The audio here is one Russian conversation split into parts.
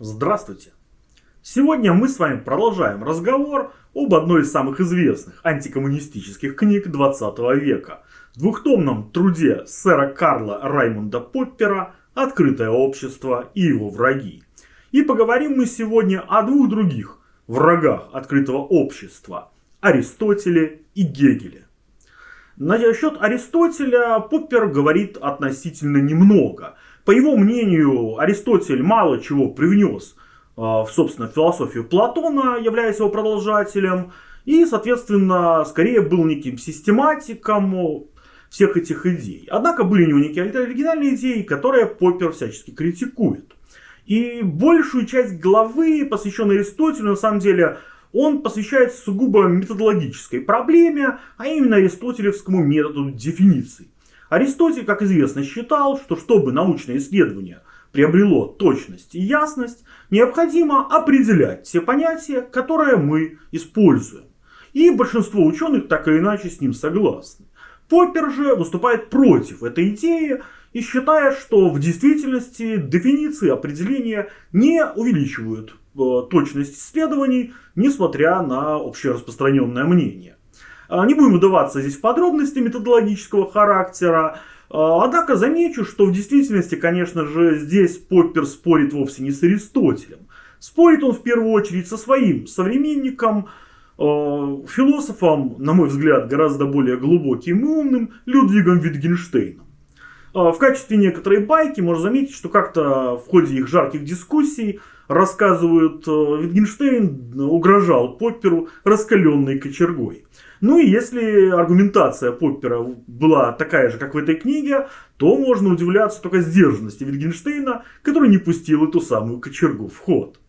Здравствуйте! Сегодня мы с вами продолжаем разговор об одной из самых известных антикоммунистических книг 20 века. Двухтомном труде сэра Карла Раймонда Поппера «Открытое общество и его враги». И поговорим мы сегодня о двух других врагах открытого общества – Аристотеле и Гегеле. Насчет Аристотеля Поппер говорит относительно немного. По его мнению, Аристотель мало чего привнес а, в, собственно, философию Платона, являясь его продолжателем, и, соответственно, скорее был неким систематиком всех этих идей. Однако были у него некие оригинальные идеи, которые Поппер всячески критикует. И большую часть главы, посвященной Аристотелю, на самом деле, он посвящает сугубо методологической проблеме, а именно аристотелевскому методу дефиниций. Аристотель, как известно, считал, что чтобы научное исследование приобрело точность и ясность, необходимо определять те понятия, которые мы используем. И большинство ученых так или иначе с ним согласны. Поппер же выступает против этой идеи и считает, что в действительности дефиниции определения не увеличивают э, точность исследований, несмотря на общераспространенное мнение. А, не будем вдаваться здесь в подробности методологического характера, а, Однако замечу, что в действительности, конечно же, здесь Поппер спорит вовсе не с Аристотелем. Спорит он в первую очередь со своим современником, а, философом, на мой взгляд, гораздо более глубоким и умным, Людвигом Витгенштейном. В качестве некоторой байки можно заметить, что как-то в ходе их жарких дискуссий рассказывают, Витгенштейн угрожал Попперу раскаленной кочергой. Ну и если аргументация Поппера была такая же, как в этой книге, то можно удивляться только сдержанности Витгенштейна, который не пустил эту самую кочергу в ход.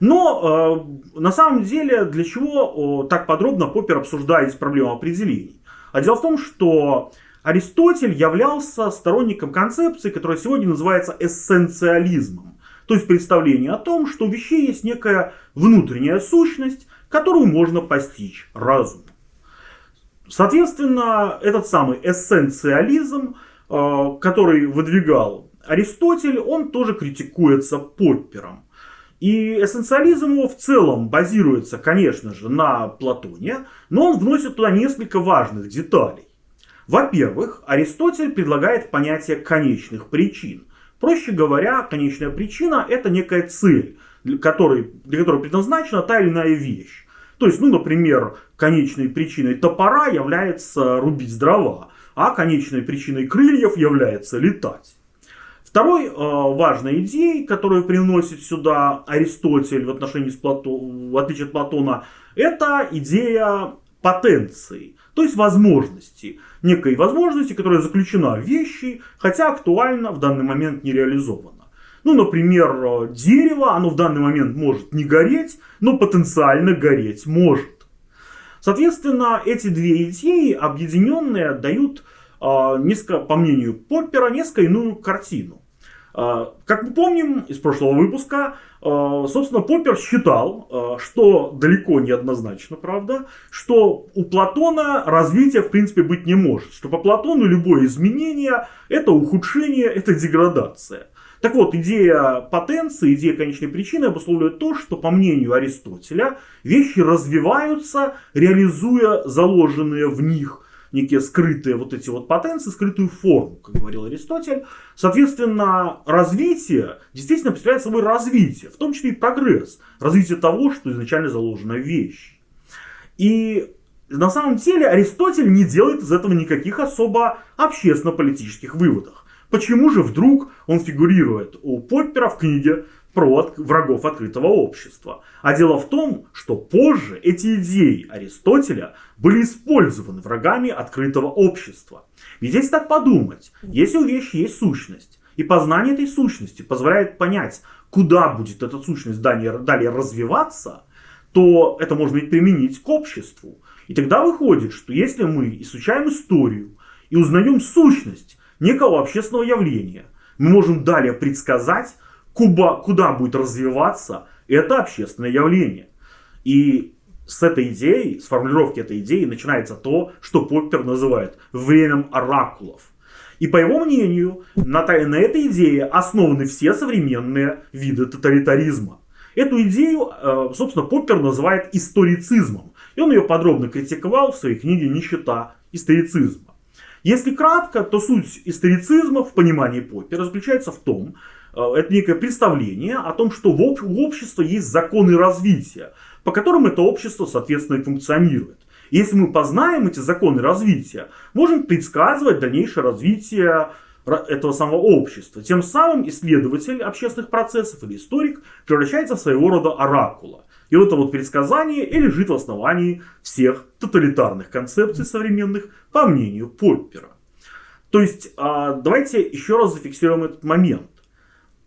Но э, на самом деле, для чего э, так подробно Поппер обсуждает проблему определений? А дело в том, что Аристотель являлся сторонником концепции, которая сегодня называется эссенциализмом. То есть представление о том, что у вещей есть некая внутренняя сущность, которую можно постичь разумом. Соответственно, этот самый эссенциализм, э, который выдвигал Аристотель, он тоже критикуется Поппером. И эссенциализм его в целом базируется, конечно же, на Платоне, но он вносит туда несколько важных деталей. Во-первых, Аристотель предлагает понятие конечных причин. Проще говоря, конечная причина это некая цель, для которой, для которой предназначена та или иная вещь. То есть, ну, например, конечной причиной топора является рубить дрова, а конечной причиной крыльев является летать. Второй э, важной идеей, которую приносит сюда Аристотель в отношении с Плато... в отличие от Платона, это идея потенции, то есть возможности, некой возможности, которая заключена в вещи, хотя актуально в данный момент не реализована. Ну, например, дерево, оно в данный момент может не гореть, но потенциально гореть может. Соответственно, эти две идеи, объединенные, дают, э, несколько, по мнению Поппера, несколько иную картину. Э, как мы помним из прошлого выпуска, собственно, Поппер считал, что далеко не однозначно, правда, что у Платона развития в принципе быть не может. Что по Платону любое изменение это ухудшение, это деградация. Так вот, идея потенции, идея конечной причины обусловливает то, что, по мнению Аристотеля, вещи развиваются, реализуя заложенные в них некие скрытые вот эти вот потенции, скрытую форму, как говорил Аристотель. Соответственно, развитие действительно представляет собой развитие, в том числе и прогресс, развитие того, что изначально заложено в вещи. И на самом деле Аристотель не делает из этого никаких особо общественно-политических выводов. Почему же вдруг он фигурирует у Поппера в книге про врагов открытого общества? А дело в том, что позже эти идеи Аристотеля были использованы врагами открытого общества. Ведь если так подумать, если у вещи есть сущность, и познание этой сущности позволяет понять, куда будет эта сущность далее, далее развиваться, то это можно ведь применить к обществу. И тогда выходит, что если мы изучаем историю и узнаем сущность некого общественного явления. Мы можем далее предсказать, куда, куда будет развиваться это общественное явление. И с этой идеей, с формулировки этой идеи начинается то, что Поппер называет временем оракулов. И по его мнению, на, на этой идее основаны все современные виды тоталитаризма. Эту идею, э, собственно, Поппер называет историцизмом. И он ее подробно критиковал в своей книге «Нищета историцизма». Если кратко, то суть историцизма в понимании Поппера заключается в том, это некое представление о том, что в обществе есть законы развития, по которым это общество, соответственно, и функционирует. Если мы познаем эти законы развития, можем предсказывать дальнейшее развитие этого самого общества. Тем самым исследователь общественных процессов или историк превращается в своего рода оракула. И вот это вот предсказание и лежит в основании всех тоталитарных концепций современных, по мнению Поппера. То есть, а, давайте еще раз зафиксируем этот момент.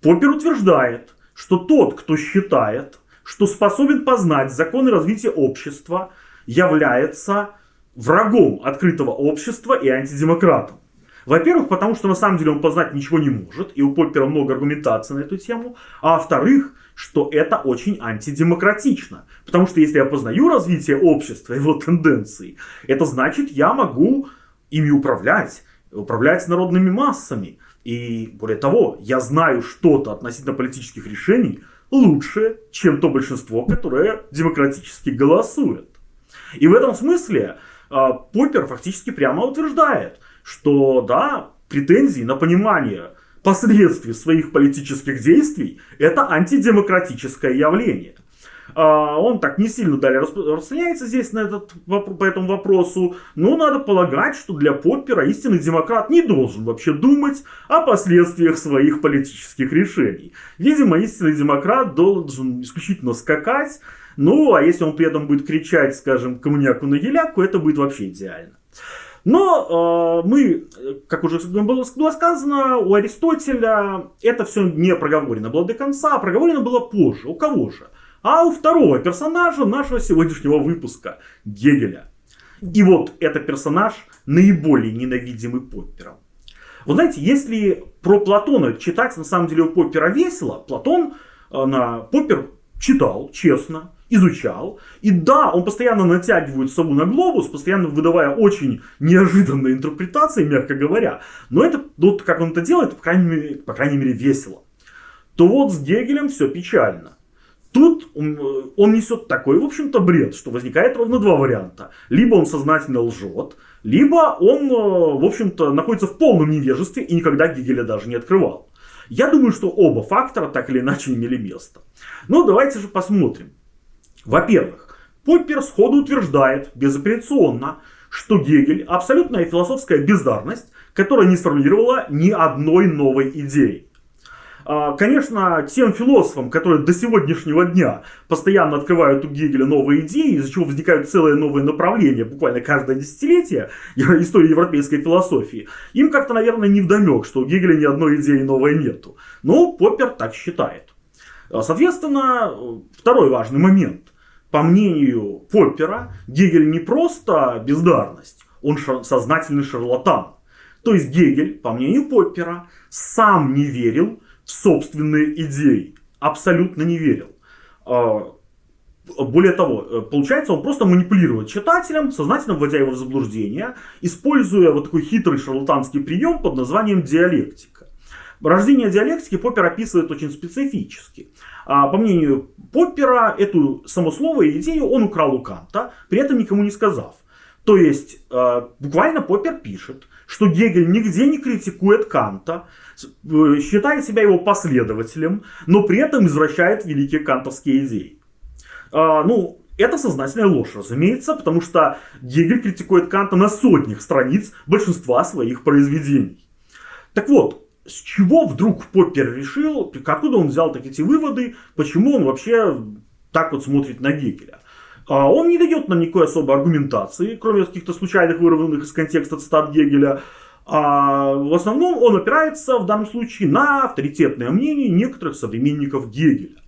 Поппер утверждает, что тот, кто считает, что способен познать законы развития общества, является врагом открытого общества и антидемократом. Во-первых, потому что на самом деле он познать ничего не может, и у Поппера много аргументации на эту тему. А во-вторых, что это очень антидемократично. Потому что если я познаю развитие общества, его тенденции, это значит, я могу ими управлять, управлять народными массами. И более того, я знаю что-то относительно политических решений лучше, чем то большинство, которое демократически голосует. И в этом смысле а, Поппер фактически прямо утверждает, что да, претензии на понимание последствий своих политических действий это антидемократическое явление. А, он так не сильно далее распространяется здесь на этот, по этому вопросу, но надо полагать, что для Поппера истинный демократ не должен вообще думать о последствиях своих политических решений. Видимо, истинный демократ должен исключительно скакать, ну а если он при этом будет кричать, скажем, коммуняку на еляку, это будет вообще идеально. Но э, мы, как уже было, было сказано, у Аристотеля это все не проговорено было до конца, а проговорено было позже. У кого же? А у второго персонажа нашего сегодняшнего выпуска, Гегеля. И вот этот персонаж наиболее ненавидимый Поппером. Вы знаете, если про Платона читать на самом деле у Поппера весело, Платон э, на Поппер читал, честно, изучал. И да, он постоянно натягивает сову на глобус, постоянно выдавая очень неожиданные интерпретации, мягко говоря. Но это, вот как он это делает, по крайней мере, по крайней мере весело. То вот с Гегелем все печально. Тут он, он несет такой, в общем-то, бред, что возникает ровно два варианта. Либо он сознательно лжет, либо он, в общем-то, находится в полном невежестве и никогда Гегеля даже не открывал. Я думаю, что оба фактора так или иначе имели место. Но давайте же посмотрим. Во-первых, Поппер сходу утверждает безапелляционно, что Гегель – абсолютная философская бездарность, которая не сформулировала ни одной новой идеи. А, конечно, тем философам, которые до сегодняшнего дня постоянно открывают у Гегеля новые идеи, из-за чего возникают целые новые направления, буквально каждое десятилетие истории европейской философии, им как-то, наверное, не вдомек, что у Гегеля ни одной идеи новой нету. Но Поппер так считает. А, соответственно, второй важный момент – по мнению Поппера, Гегель не просто бездарность, он шар- сознательный шарлатан. То есть Гегель, по мнению Поппера, сам не верил собственные идеи. Абсолютно не верил. А, более того, э, получается, он просто манипулирует читателем, сознательно вводя его в заблуждение, используя вот такой хитрый шарлатанский прием под названием диалектика. Рождение диалектики Поппер описывает очень специфически. А, по мнению Поппера, эту само слово и идею он украл у Канта, при этом никому не сказав. То есть, а, буквально Поппер пишет, что Гегель нигде не критикует Канта, э, считает себя его последователем, но при этом извращает великие кантовские идеи. А, ну, это сознательная ложь, разумеется, потому что Гегель критикует Канта на сотнях страниц большинства своих произведений. Так вот, с чего вдруг Поппер решил, откуда он взял так эти выводы, почему он вообще так вот смотрит на Гегеля. А он не дает нам никакой особой аргументации, кроме каких-то случайных вырванных из контекста цитат Гегеля. А в основном он опирается в данном случае на авторитетное мнение некоторых современников Гегеля.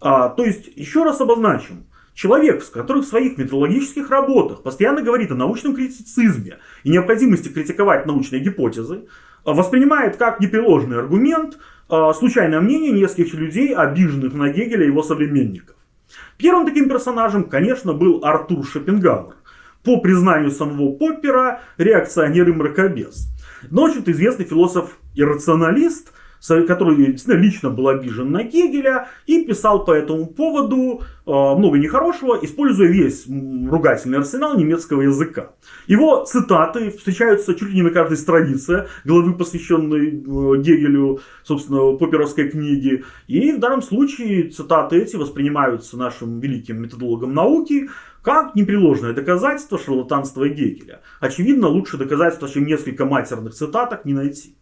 А, то есть, еще раз обозначим, Человек, который в своих методологических работах постоянно говорит о научном критицизме и необходимости критиковать научные гипотезы, воспринимает как непреложный аргумент а, случайное мнение нескольких людей, обиженных на Гегеля и его современников. Первым таким персонажем, конечно, был Артур Шопенгауэр. По признанию самого Поппера, реакционер и мракобес. Но, общем-то, известный философ и рационалист – который лично был обижен на Гегеля и писал по этому поводу э, много нехорошего, используя весь ругательный арсенал немецкого языка. Его цитаты встречаются чуть ли не на каждой странице главы, посвященной э, Гегелю, собственно, поперовской книги. И в данном случае цитаты эти воспринимаются нашим великим методологом науки как непреложное доказательство шарлатанства Гегеля. Очевидно, лучше доказательства, чем несколько матерных цитаток, не найти.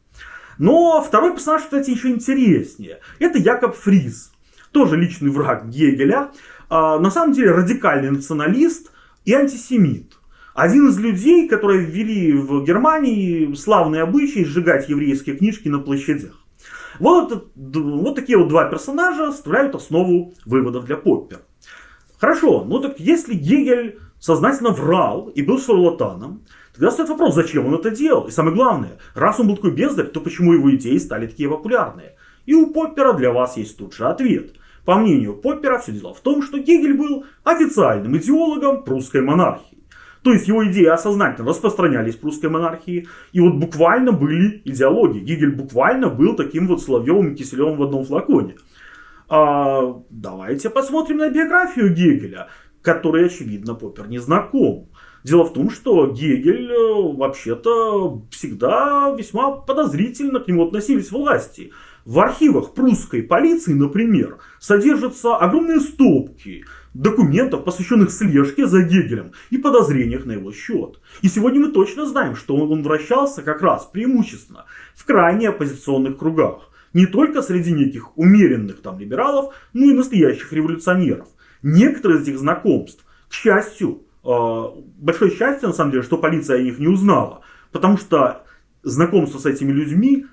Но второй персонаж, кстати, еще интереснее. Это Якоб Фриз. Тоже личный враг Гегеля. А, на самом деле радикальный националист и антисемит. Один из людей, которые ввели в Германии славные обычаи сжигать еврейские книжки на площадях. Вот, вот такие вот два персонажа составляют основу выводов для Поппера. Хорошо, ну так если Гегель сознательно врал и был шарлатаном, Тогда стоит вопрос, зачем он это делал? И самое главное, раз он был такой бездарь, то почему его идеи стали такие популярные? И у Поппера для вас есть тут же ответ. По мнению Поппера, все дело в том, что Гегель был официальным идеологом прусской монархии. То есть его идеи осознательно распространялись в прусской монархии. И вот буквально были идеологии. Гегель буквально был таким вот Соловьевым и Киселевым в одном флаконе. А, давайте посмотрим на биографию Гегеля, которой, очевидно, Поппер не знаком. Дело в том, что Гегель э, вообще-то всегда весьма подозрительно к нему относились власти. В архивах прусской полиции, например, содержатся огромные стопки документов, посвященных слежке за Гегелем и подозрениях на его счет. И сегодня мы точно знаем, что он вращался как раз преимущественно в крайне оппозиционных кругах. Не только среди неких умеренных там либералов, но и настоящих революционеров. Некоторые из этих знакомств, к счастью, большое счастье, на самом деле, что полиция о них не узнала. Потому что знакомство с этими людьми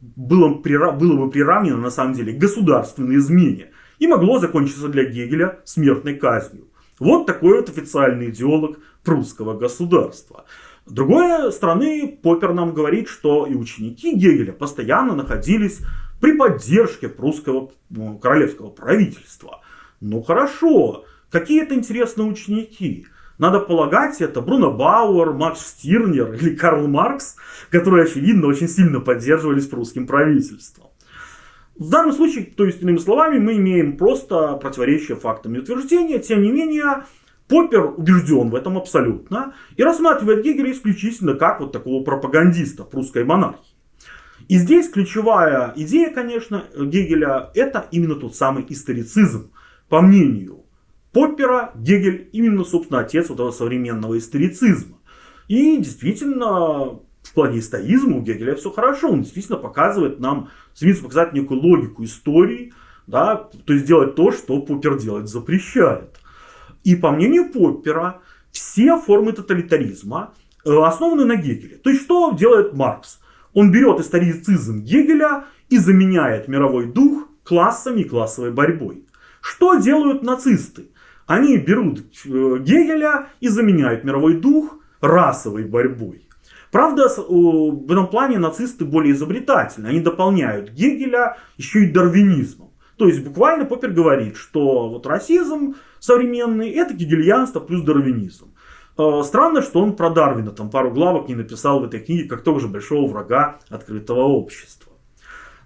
было, было бы приравнено, на самом деле, к государственной измене. И могло закончиться для Гегеля смертной казнью. Вот такой вот официальный идеолог прусского государства. С другой стороны, Поппер нам говорит, что и ученики Гегеля постоянно находились при поддержке прусского ну, королевского правительства. Ну хорошо, какие это интересные ученики. Надо полагать, это Бруно Бауэр, Макс Стирнер или Карл Маркс, которые, очевидно, очень сильно поддерживались прусским правительством. В данном случае, то есть, иными словами, мы имеем просто противоречие фактам и утверждения. Тем не менее, Поппер убежден в этом абсолютно и рассматривает Гегеля исключительно как вот такого пропагандиста прусской монархии. И здесь ключевая идея, конечно, Гегеля, это именно тот самый историцизм. По мнению Поппера Гегель именно, собственно, отец вот этого современного историцизма. И действительно, в плане историзма у Гегеля все хорошо. Он действительно показывает нам, стремится показать некую логику истории, да, то есть делать то, что Поппер делать запрещает. И по мнению Поппера, все формы тоталитаризма э, основаны на Гегеле. То есть что делает Маркс? Он берет историцизм Гегеля и заменяет мировой дух классами и классовой борьбой. Что делают нацисты? Они берут э, Гегеля и заменяют мировой дух расовой борьбой. Правда, в этом плане нацисты более изобретательны. Они дополняют Гегеля еще и дарвинизмом. То есть буквально Поппер говорит, что вот расизм современный это гегельянство плюс дарвинизм. Э, странно, что он про Дарвина там пару главок не написал в этой книге, как тоже большого врага открытого общества.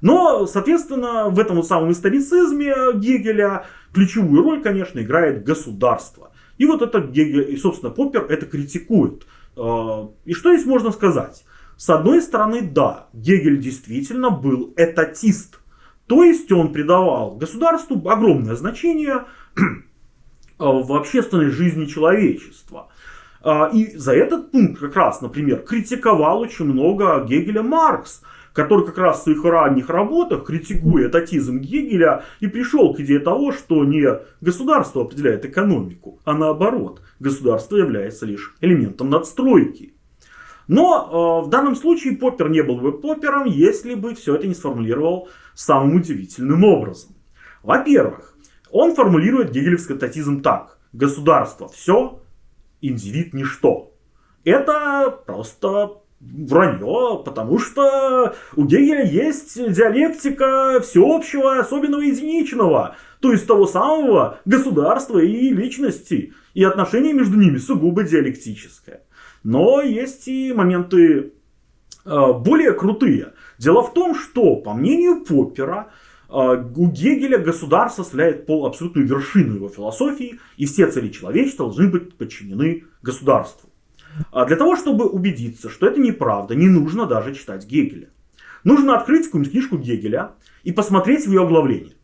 Но, соответственно, в этом вот самом историцизме Гегеля ключевую роль, конечно, играет государство. И вот это Гегель, и, собственно, Поппер это критикует. А, и что здесь можно сказать? С одной стороны, да, Гегель действительно был этатист. То есть он придавал государству огромное значение в общественной жизни человечества. А, и за этот пункт как раз, например, критиковал очень много Гегеля Маркс – который как раз в своих ранних работах, критикуя татизм Гегеля, и пришел к идее того, что не государство определяет экономику, а наоборот, государство является лишь элементом надстройки. Но э, в данном случае Поппер не был бы Поппером, если бы все это не сформулировал самым удивительным образом. Во-первых, он формулирует гегелевский татизм так. Государство все, индивид ничто. Это просто вранье, потому что у Гегеля есть диалектика всеобщего, особенного единичного, то есть того самого государства и личности, и отношение между ними сугубо диалектическое. Но есть и моменты э, более крутые. Дело в том, что, по мнению Поппера, э, у Гегеля государство составляет пол абсолютную вершину его философии, и все цели человечества должны быть подчинены государству. А для того, чтобы убедиться, что это неправда, не нужно даже читать Гегеля. Нужно открыть какую-нибудь книжку Гегеля и посмотреть в ее оглавление.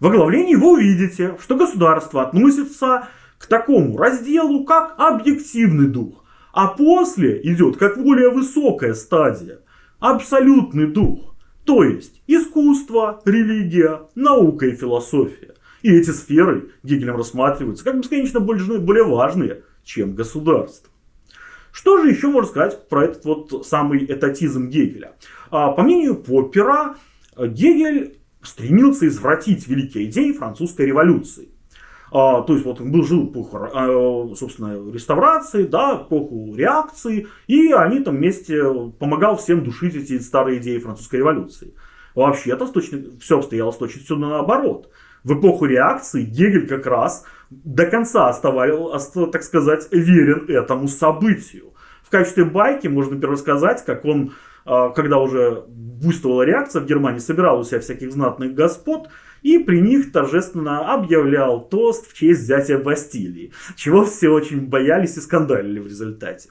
В оглавлении вы увидите, что государство относится к такому разделу, как объективный дух. А после идет как более высокая стадия, абсолютный дух. То есть искусство, религия, наука и философия. И эти сферы Гегелем рассматриваются как бесконечно более важные, чем государство. Что же еще можно сказать про этот вот самый этатизм Гегеля? А, по мнению Поппера, Гегель стремился извратить великие идеи французской революции. А, то есть вот он был, жил эпоху, а, собственно, реставрации, да, эпоху реакции, и они там вместе помогал всем душить эти старые идеи французской революции. Вообще-то все обстояло с точностью наоборот. В эпоху реакции Гегель как раз до конца оставался, так сказать, верен этому событию. В качестве байки можно, например, рассказать, как он, а, когда уже буйствовала реакция в Германии, собирал у себя всяких знатных господ и при них торжественно объявлял тост в честь взятия Бастилии, чего все очень боялись и скандалили в результате.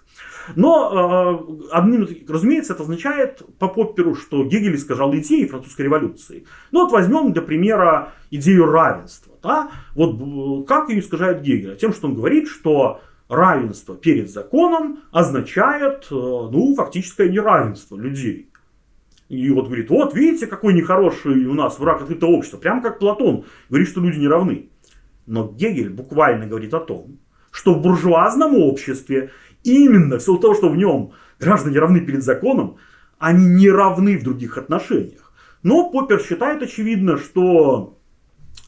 Но, э, одним, разумеется, это означает по Попперу, что Гегель искажал идеи французской революции. Ну вот возьмем, для примера, идею равенства. Да? Вот как ее искажает Гегель? Тем, что он говорит, что равенство перед законом означает, э, ну, фактическое неравенство людей. И вот говорит, вот видите, какой нехороший у нас враг открытого общества. Прямо как Платон говорит, что люди не равны. Но Гегель буквально говорит о том, что в буржуазном обществе именно в силу того, что в нем граждане равны перед законом, они не равны в других отношениях. Но Поппер считает очевидно, что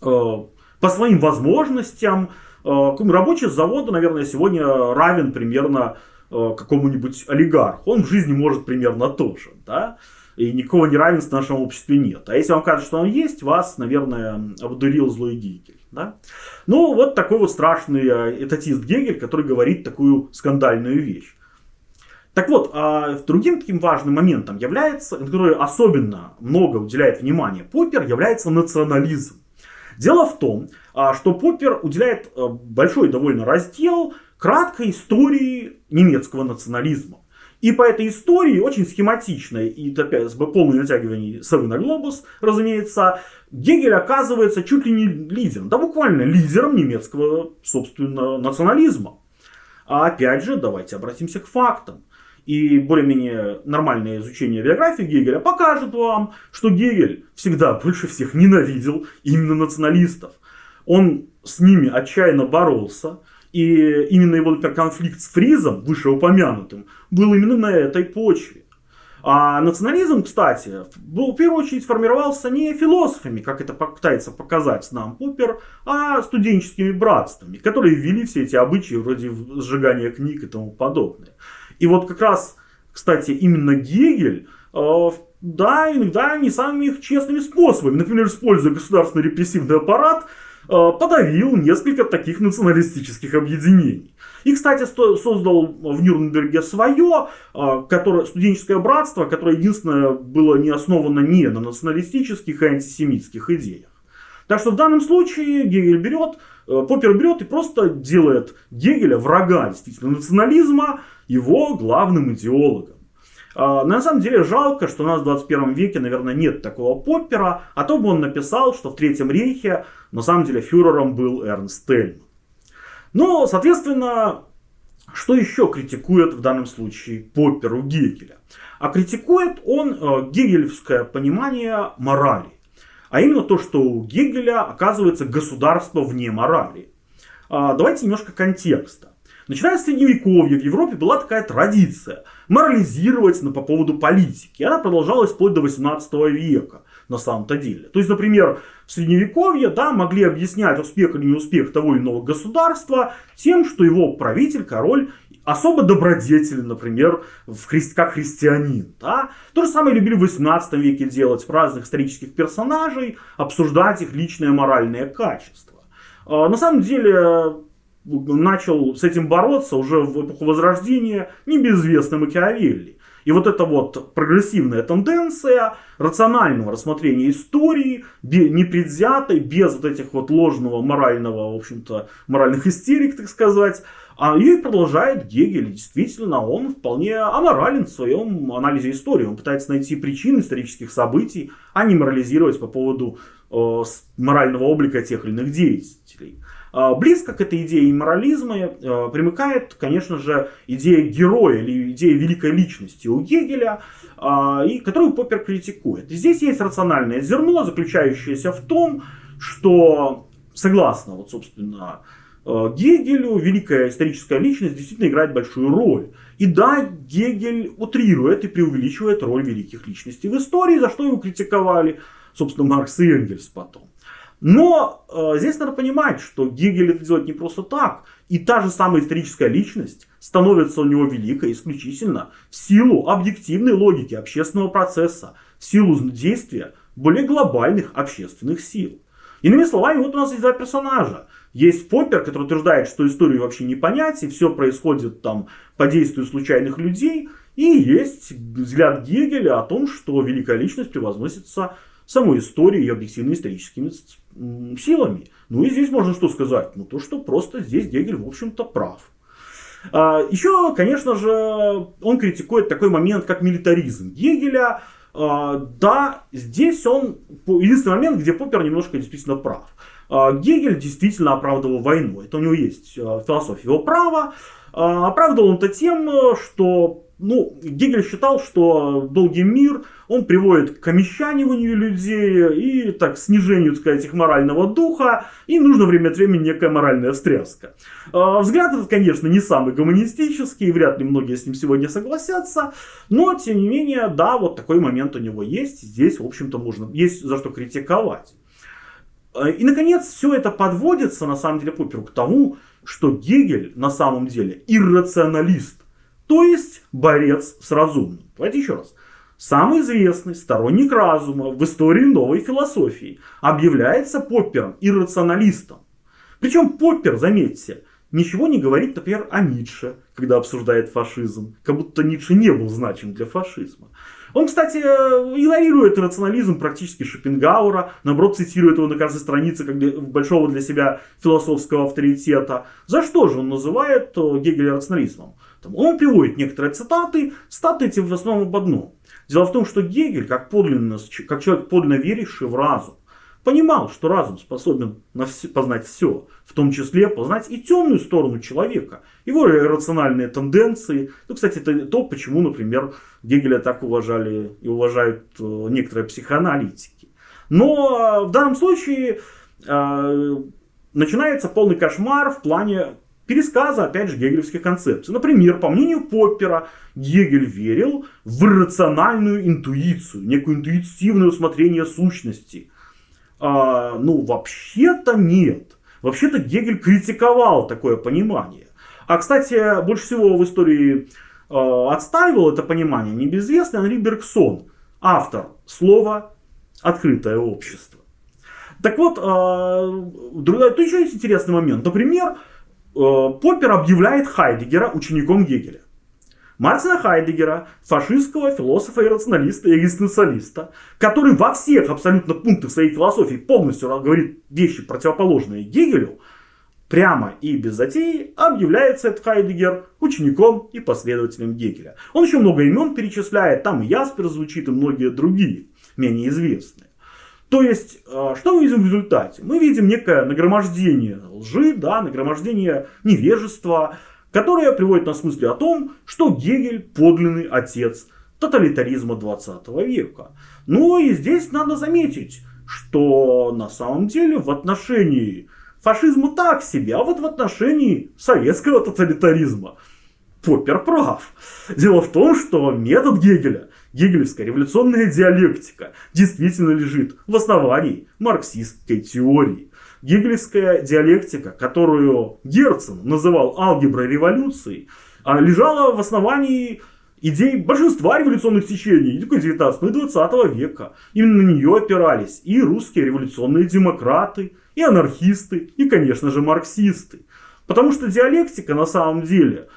э, по своим возможностям Э, рабочий с завода, наверное, сегодня равен примерно э, какому-нибудь олигарху. Он в жизни может примерно то же. Да? И никакого неравенства в нашем обществе нет. А если вам кажется, что он есть, вас, наверное, обдурил злой Гегель. Да? Ну, вот такой вот страшный э, этатист Гегель, который говорит такую скандальную вещь. Так вот, а другим таким важным моментом является, который особенно много уделяет внимания Поппер, является национализм. Дело в том, а, что Поппер уделяет э, большой довольно раздел краткой истории немецкого национализма. И по этой истории, очень схематичной и опять с полным натягиванием совы на глобус, разумеется, Гегель оказывается чуть ли не лидером, да буквально лидером немецкого, собственно, национализма. А опять же, давайте обратимся к фактам и более-менее нормальное изучение биографии Гегеля покажет вам, что Гегель всегда больше всех ненавидел именно националистов. Он с ними отчаянно боролся, и именно его например, конфликт с Фризом, вышеупомянутым, был именно на этой почве. А национализм, кстати, был, в первую очередь формировался не философами, как это пытается показать нам Поппер, а студенческими братствами, которые ввели все эти обычаи вроде сжигания книг и тому подобное. И вот как раз, кстати, именно Гегель, э, да, иногда не самыми честными способами, например, используя государственный репрессивный аппарат, подавил несколько таких националистических объединений. И, кстати, создал в Нюрнберге свое, э, которое, студенческое братство, которое единственное было не основано не на националистических и антисемитских идеях. Так что в данном случае Гегель берет, Поппер берет и просто делает Гегеля врага действительно национализма, его главным идеологом. А, на самом деле жалко, что у нас в 21 веке, наверное, нет такого Поппера, а то бы он написал, что в Третьем рейхе на самом деле фюрером был Эрнст Тельман. Ну, соответственно, что еще критикует в данном случае Попперу Гегеля? А критикует он э, гегелевское понимание морали. А именно то, что у Гегеля оказывается государство вне морали. А, давайте немножко контекста. Начиная с средневековья в Европе была такая традиция морализировать по поводу политики. Она продолжалась вплоть до 18 века на самом-то деле. То есть, например, в средневековье да, могли объяснять успех или неуспех того или иного государства тем, что его правитель, король особо добродетелен, например, в хри... как христианин. Да? То же самое любили в 18 веке делать разных исторических персонажей, обсуждать их личное моральное качество. А, на самом деле, начал с этим бороться уже в эпоху Возрождения небезвестный Макиавелли. И вот эта вот прогрессивная тенденция рационального рассмотрения истории, непредвзятой, без вот этих вот ложного морального, в общем-то, моральных истерик, так сказать, а ее и продолжает Гегель. Действительно, он вполне аморален в своем анализе истории. Он пытается найти причины исторических событий, а не морализировать по поводу э, морального облика тех или иных деятелей. Э, близко к этой идее морализма э, примыкает, конечно же, идея героя или идея великой личности у Гегеля, э, и, которую Поппер критикует. Здесь есть рациональное зерно, заключающееся в том, что, согласно, вот, собственно, Э, Гегелю великая историческая личность действительно играет большую роль. И да, Гегель утрирует и преувеличивает роль великих личностей в истории, за что его критиковали, собственно, Маркс и Энгельс потом. Но э, здесь надо понимать, что Гегель это делает не просто так. И та же самая историческая личность становится у него великой исключительно в силу объективной логики общественного процесса, в силу действия более глобальных общественных сил. Иными словами, вот у нас есть два персонажа. Есть Поппер, который утверждает, что историю вообще не понять, и все происходит там по действию случайных людей. И есть взгляд Гегеля о том, что великая личность превозносится самой историей и объективно-историческими силами. Ну и здесь можно что сказать? Ну то, что просто здесь Гегель, в общем-то, прав. А, еще, конечно же, он критикует такой момент, как милитаризм Гегеля. А, да, здесь он единственный момент, где Поппер немножко действительно прав. А, Гегель действительно оправдывал войну. Это у него есть а, философия его права. А, оправдывал он это тем, что ну, Гегель считал, что долгий мир, он приводит к омещаниванию людей и так, снижению, так сказать, их морального духа, и нужно время от времени некая моральная встряска. Взгляд этот, конечно, не самый гуманистический, вряд ли многие с ним сегодня согласятся, но, тем не менее, да, вот такой момент у него есть, здесь, в общем-то, можно, есть за что критиковать. Э, и, наконец, все это подводится, на самом деле, Попперу к тому, что Гегель на самом деле иррационалист, то есть борец с разумным. Давайте еще раз. Самый известный сторонник разума в истории новой философии объявляется Поппером иррационалистом. Причем Поппер, заметьте, ничего не говорит, например, о Ницше, когда обсуждает фашизм. Как будто Ницше не был значим для фашизма. Он, кстати, игнорирует рационализм практически Шопенгауэра, наоборот, цитирует его на каждой странице как для, большого для себя философского авторитета. За что же он называет э, Гегеля рационализмом? Он приводит некоторые цитаты, цитаты эти в основном об одном. Дело в том, что Гегель, как, подлинно, как человек подлинно веривший в разум, понимал, что разум способен познать все, в том числе познать и темную сторону человека, его рациональные тенденции. Ну, кстати, это то, почему, например, Гегеля так уважали и уважают э, некоторые психоаналитики. Но э, в данном случае э, начинается полный кошмар в плане пересказа, опять же, гегелевских концепций. Например, по мнению Поппера, Гегель верил в рациональную интуицию, некое интуитивное усмотрение сущности – а, ну, вообще-то нет. Вообще-то Гегель критиковал такое понимание. А, кстати, больше всего в истории э, отстаивал это понимание небезвестный Анри Бергсон, автор слова «открытое общество». Так вот, э, тут еще есть интересный момент. Например, э, Поппер объявляет Хайдегера учеником Гегеля. Мартина Хайдегера, фашистского философа и рационалиста и экзистенциалиста, который во всех абсолютно пунктах своей философии полностью говорит вещи, противоположные Гегелю, прямо и без затеи объявляется этот Хайдегер учеником и последователем Гегеля. Он еще много имен перечисляет, там и Яспер звучит, и многие другие, менее известные. То есть, э, что мы видим в результате? Мы видим некое нагромождение лжи, да, нагромождение невежества, которая приводит нас к мысли о том, что Гегель подлинный отец тоталитаризма 20 века. Ну и здесь надо заметить, что на самом деле в отношении фашизма так себе, а вот в отношении советского тоталитаризма Поппер прав. Дело в том, что метод Гегеля, гегелевская революционная диалектика, действительно лежит в основании марксистской теории. Гегелевская диалектика, которую Герцен называл алгеброй революции, а, лежала в основании идей большинства революционных течений не только 19 но и 20 века. Именно на нее опирались и русские революционные демократы, и анархисты, и, конечно же, марксисты. Потому что диалектика на самом деле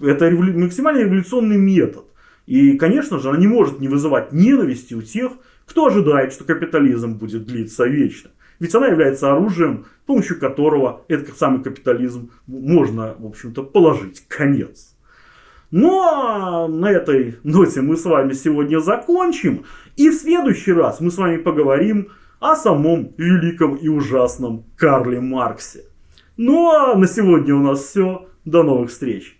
это максимально революционный метод. И, конечно же, она не может не вызывать ненависти у тех, кто ожидает, что капитализм будет длиться вечно. Ведь она является оружием, с помощью которого этот самый капитализм можно, в общем-то, положить конец. Ну а на этой ноте мы с вами сегодня закончим. И в следующий раз мы с вами поговорим о самом великом и ужасном Карле Марксе. Ну а на сегодня у нас все. До новых встреч.